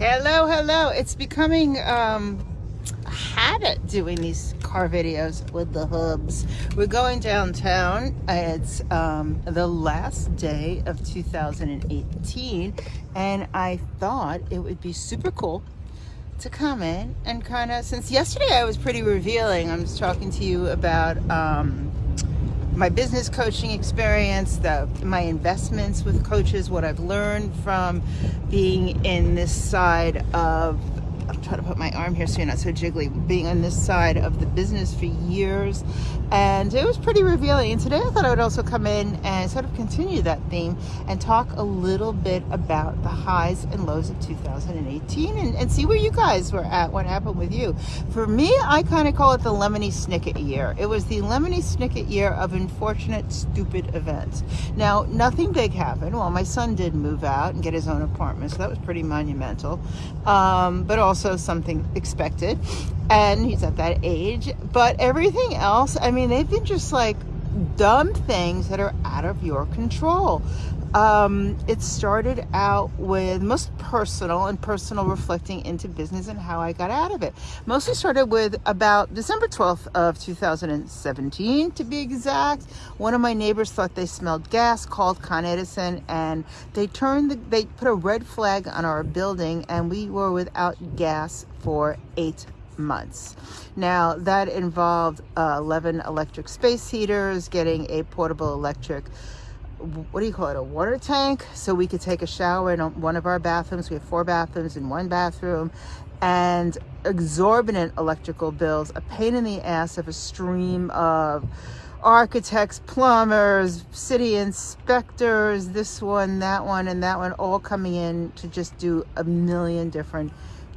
Hello, hello. It's becoming um, a habit doing these car videos with the hubs. We're going downtown. It's um, the last day of 2018, and I thought it would be super cool to come in and kind of, since yesterday I was pretty revealing, I'm just talking to you about um, my business coaching experience, the my investments with coaches, what I've learned from being in this side of I'm to put my arm here so you're not so jiggly. Being on this side of the business for years, and it was pretty revealing. And today I thought I would also come in and sort of continue that theme and talk a little bit about the highs and lows of 2018 and, and see where you guys were at, what happened with you. For me, I kind of call it the Lemony Snicket year. It was the Lemony Snicket year of unfortunate, stupid events. Now, nothing big happened. Well, my son did move out and get his own apartment, so that was pretty monumental. Um, but also also something expected. And he's at that age. But everything else i mean they've been just like dumb things that are out of your control um, it started out with most personal and personal reflecting into business and how I got out of it. Mostly started with about December 12th of 2017 to be exact. One of my neighbors thought they smelled gas, called Con Edison, and they turned the, they put a red flag on our building and we were without gas for eight months. Now that involved uh, 11 electric space heaters, getting a portable electric what do you call it, a water tank so we could take a shower in one of our bathrooms. We have four bathrooms in one bathroom and exorbitant electrical bills, a pain in the ass of a stream of architects, plumbers, city inspectors, this one, that one, and that one, all coming in to just do a million different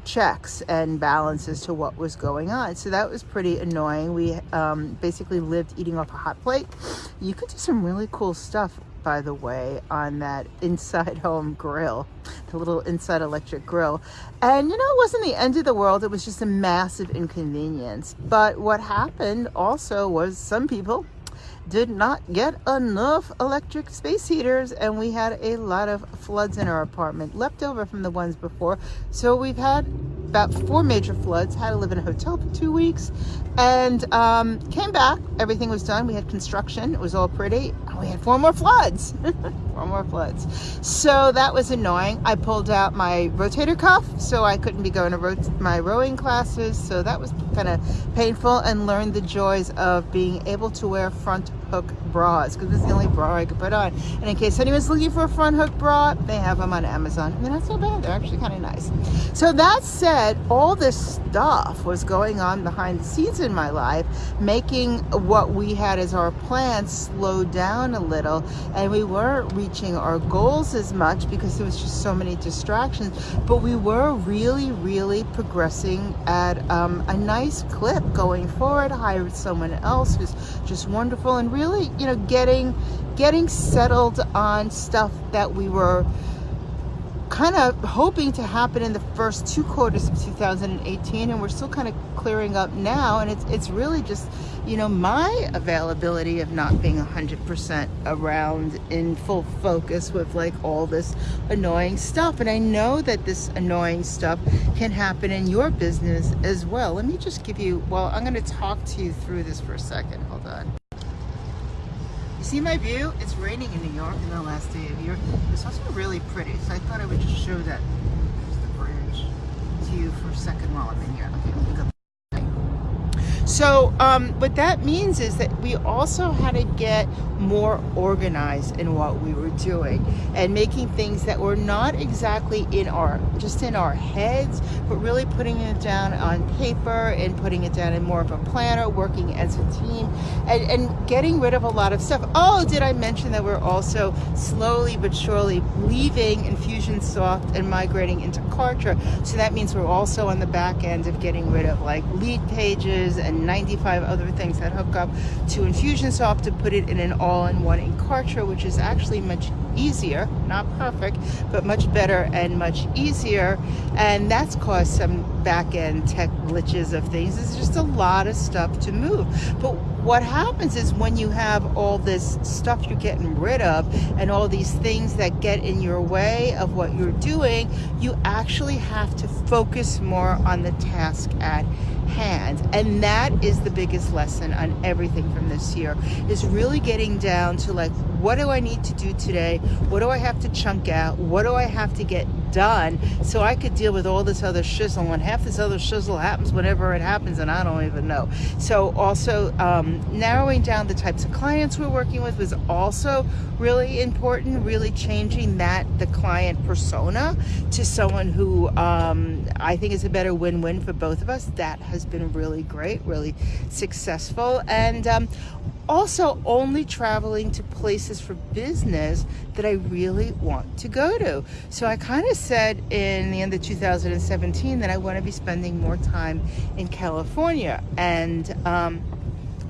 checks and balances to what was going on. So that was pretty annoying. We um, basically lived eating off a hot plate. You could do some really cool stuff by the way, on that inside home grill, the little inside electric grill. And you know, it wasn't the end of the world. It was just a massive inconvenience. But what happened also was some people did not get enough electric space heaters and we had a lot of floods in our apartment left over from the ones before. So we've had about four major floods, had to live in a hotel for two weeks, and um, came back. Everything was done. We had construction. It was all pretty. We had four more floods. four more floods. So that was annoying. I pulled out my rotator cuff, so I couldn't be going to my rowing classes. So that was kind of painful and learned the joys of being able to wear front hook bras because is the only bra I could put on. And in case anyone's looking for a front hook bra, they have them on Amazon. And they're not so bad. They're actually kind of nice. So that said, all this stuff was going on behind the scenes in my life, making what we had as our plan slow down a little. And we weren't reaching our goals as much because there was just so many distractions. But we were really, really progressing at um, a nice clip going forward. Hired someone else who's just wonderful and really you know, getting getting settled on stuff that we were kind of hoping to happen in the first two quarters of 2018 and we're still kind of clearing up now and it's it's really just you know my availability of not being 100% around in full focus with like all this annoying stuff. And I know that this annoying stuff can happen in your business as well. Let me just give you well I'm going to talk to you through this for a second. Hold on you see my view? It's raining in New York in the last day of year. It's also really pretty, so I thought I would just show that. There's the bridge to you for a second while I'm in here. Okay, so um, what that means is that we also had to get more organized in what we were doing and making things that were not exactly in our, just in our heads, but really putting it down on paper and putting it down in more of a planner, working as a team and, and getting rid of a lot of stuff. Oh, did I mention that we're also slowly but surely leaving Infusionsoft and migrating into Kartra. So that means we're also on the back end of getting rid of like Leadpages and and 95 other things that hook up to Infusionsoft to put it in an all-in-one in Kartra, which is actually much easier, not perfect, but much better and much easier. And that's caused some back-end tech glitches of things. It's just a lot of stuff to move. But what happens is when you have all this stuff you're getting rid of and all these things that get in your way of what you're doing, you actually have to focus more on the task at hand. And that is the biggest lesson on everything from this year is really getting down to like, what do I need to do today? What do I have to chunk out? What do I have to get done so I could deal with all this other shizzle and half this other shizzle happens whenever it happens and I don't even know. So also um, narrowing down the types of clients we're working with was also really important, really changing that, the client persona to someone who um, I think is a better win-win for both of us. That has been really great, really successful. And um, also only traveling to places for business that I really want to go to. So I kind of said in the end of 2017 that I want to be spending more time in California. And um,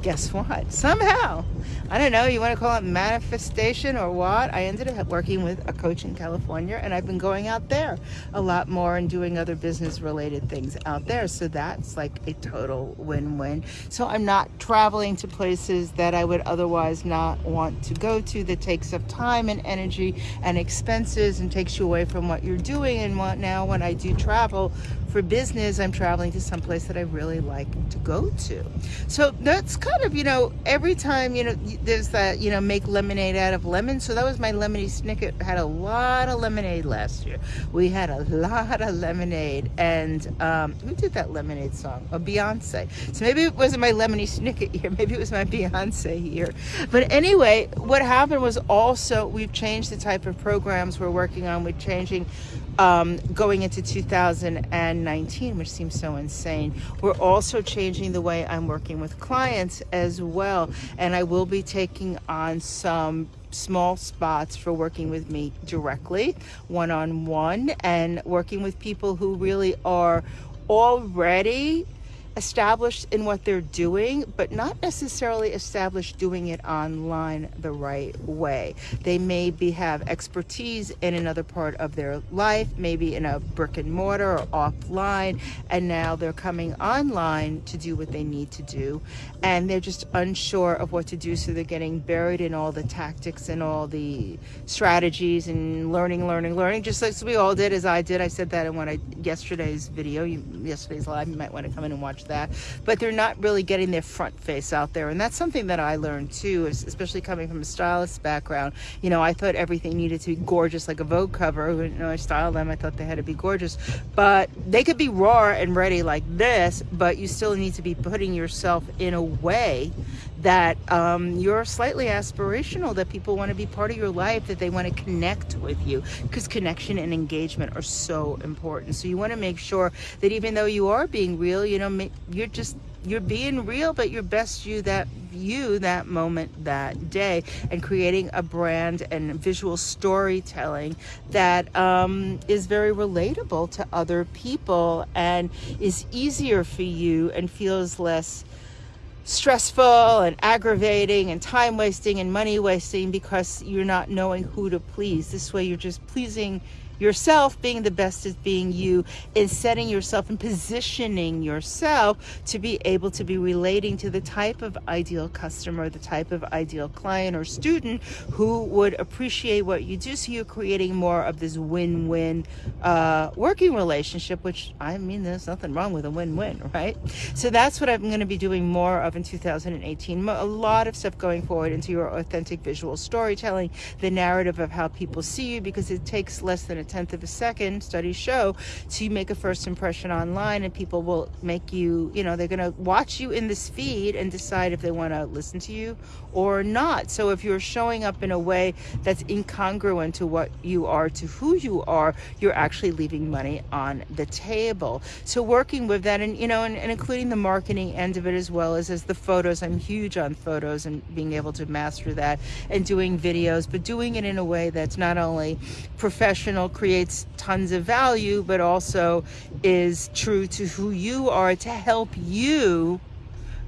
guess what? Somehow, I don't know, you want to call it manifestation or what? I ended up working with a coach in California and I've been going out there a lot more and doing other business related things out there. So that's like a total win-win. So I'm not traveling to places that I would otherwise not want to go to that takes up time and energy and expenses and takes you away from what you're doing. And what now when I do travel, for business, I'm traveling to some place that I really like to go to. So that's kind of, you know, every time, you know, there's that, you know, make lemonade out of lemon. So that was my lemony snicket. Had a lot of lemonade last year. We had a lot of lemonade. And um, who did that lemonade song? A oh, Beyonce. So maybe it wasn't my lemony snicket year. Maybe it was my Beyonce year. But anyway, what happened was also we've changed the type of programs we're working on. We're changing um, going into 2019, which seems so insane. We're also changing the way I'm working with clients as well. And I will be taking on some small spots for working with me directly, one-on-one, -on -one, and working with people who really are already established in what they're doing, but not necessarily established doing it online the right way. They maybe have expertise in another part of their life, maybe in a brick and mortar or offline, and now they're coming online to do what they need to do. And they're just unsure of what to do, so they're getting buried in all the tactics and all the strategies and learning, learning, learning, just like we all did, as I did. I said that in one of yesterday's video, yesterday's live, you might want to come in and watch that but they're not really getting their front face out there. And that's something that I learned too especially coming from a stylist background. You know I thought everything needed to be gorgeous like a Vogue cover. You know I styled them I thought they had to be gorgeous. But they could be raw and ready like this but you still need to be putting yourself in a way that um, you're slightly aspirational, that people want to be part of your life, that they want to connect with you, because connection and engagement are so important. So you want to make sure that even though you are being real, you know, you're just you're being real, but your best you that you that moment that day and creating a brand and visual storytelling that um, is very relatable to other people and is easier for you and feels less stressful and aggravating and time wasting and money wasting because you're not knowing who to please. This way you're just pleasing yourself being the best as being you is setting yourself and positioning yourself to be able to be relating to the type of ideal customer, the type of ideal client or student who would appreciate what you do. So you're creating more of this win-win uh, working relationship, which I mean, there's nothing wrong with a win-win, right? So that's what I'm going to be doing more of in 2018. A lot of stuff going forward into your authentic visual storytelling, the narrative of how people see you, because it takes less than a tenth of a second, studies show, to make a first impression online and people will make you, you know, they're going to watch you in this feed and decide if they want to listen to you or not. So if you're showing up in a way that's incongruent to what you are, to who you are, you're actually leaving money on the table. So working with that and, you know, and, and including the marketing end of it as well as, as the photos, I'm huge on photos and being able to master that and doing videos, but doing it in a way that's not only professional, creates tons of value, but also is true to who you are to help you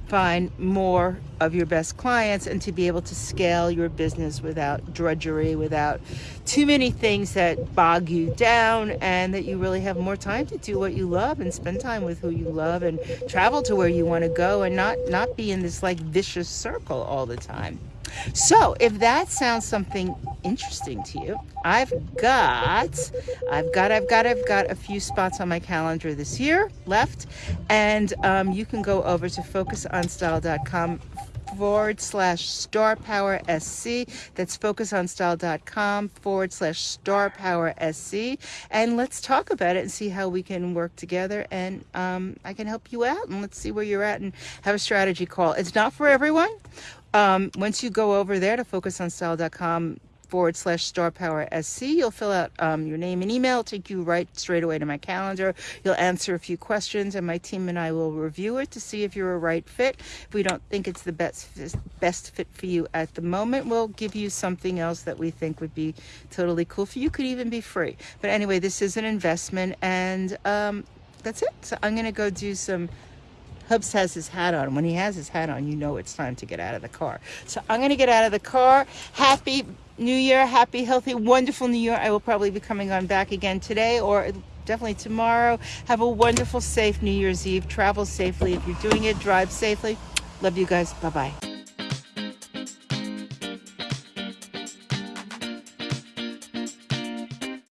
find more of your best clients and to be able to scale your business without drudgery, without too many things that bog you down, and that you really have more time to do what you love and spend time with who you love and travel to where you want to go and not not be in this like vicious circle all the time. So if that sounds something interesting to you, I've got, I've got, I've got, I've got a few spots on my calendar this year left. And um, you can go over to focusonstyle.com forward slash star power sc that's focusonstyle.com forward slash star power sc and let's talk about it and see how we can work together. And um, i can help you out and let's see where you're at and have a strategy call. It's not for everyone. Um, once you go over there to focusonstyle.com forward slash star power sc you'll fill out um, your name and email take you right straight away to my calendar. You'll answer a few questions and my team and i will review it to see if you're a right fit. If we don't think it's the best best fit for you at the moment we'll give you something else that we think would be totally cool for you. Could even be free. But anyway this is an investment and um, that's it. So i'm gonna go do some Hubs has his hat on. When he has his hat on, you know it's time to get out of the car. So I'm going to get out of the car. Happy New Year. Happy, healthy, wonderful New Year. I will probably be coming on back again today or definitely tomorrow. Have a wonderful, safe New Year's Eve. Travel safely. If you're doing it, drive safely. Love you guys. Bye-bye.